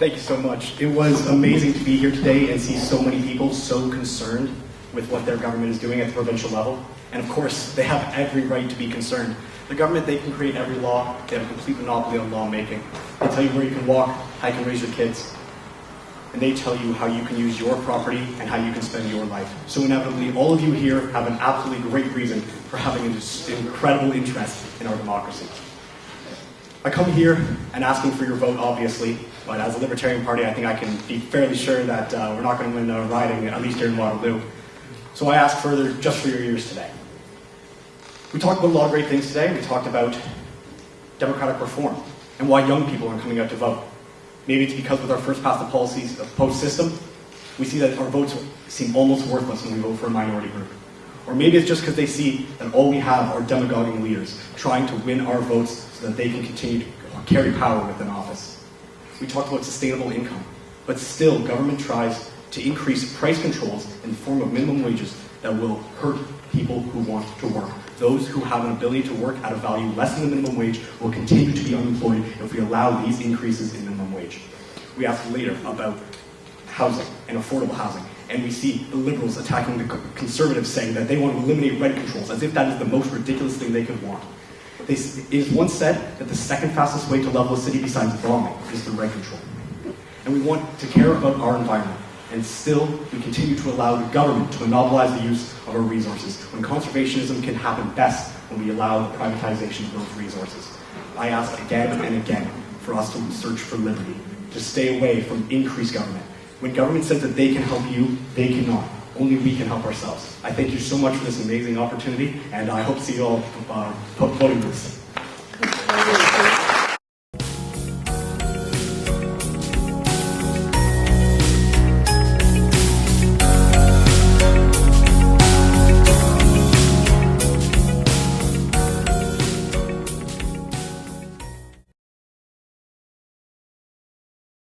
Thank you so much. It was amazing to be here today and see so many people so concerned with what their government is doing at the provincial level. And of course, they have every right to be concerned. The government, they can create every law. They have a complete monopoly on lawmaking. They tell you where you can walk, how you can raise your kids. And they tell you how you can use your property and how you can spend your life. So inevitably, all of you here have an absolutely great reason for having an incredible interest in our democracy. I come here and asking for your vote, obviously, but as a Libertarian Party, I think I can be fairly sure that uh, we're not going to win a riding, at least here in Waterloo. So I ask further just for your ears today. We talked about a lot of great things today. We talked about democratic reform and why young people aren't coming out to vote. Maybe it's because with our first past the policies of post system, we see that our votes seem almost worthless when we vote for a minority group. Or maybe it's just because they see that all we have are demagoguing leaders trying to win our votes so that they can continue to carry power within office. We talked about sustainable income, but still government tries to increase price controls in the form of minimum wages that will hurt people who want to work. Those who have an ability to work at a value less than the minimum wage will continue to be unemployed if we allow these increases in minimum wage. We asked later about housing and affordable housing and we see the liberals attacking the conservatives saying that they want to eliminate rent controls, as if that is the most ridiculous thing they could want. They, it is once said that the second fastest way to level a city besides bombing is through rent control. And we want to care about our environment, and still we continue to allow the government to monopolize the use of our resources, when conservationism can happen best when we allow the privatization of those resources. I ask again and again for us to search for liberty, to stay away from increased government, when government says that they can help you, they cannot. Only we can help ourselves. I thank you so much for this amazing opportunity, and I hope to see you all uh, voting this.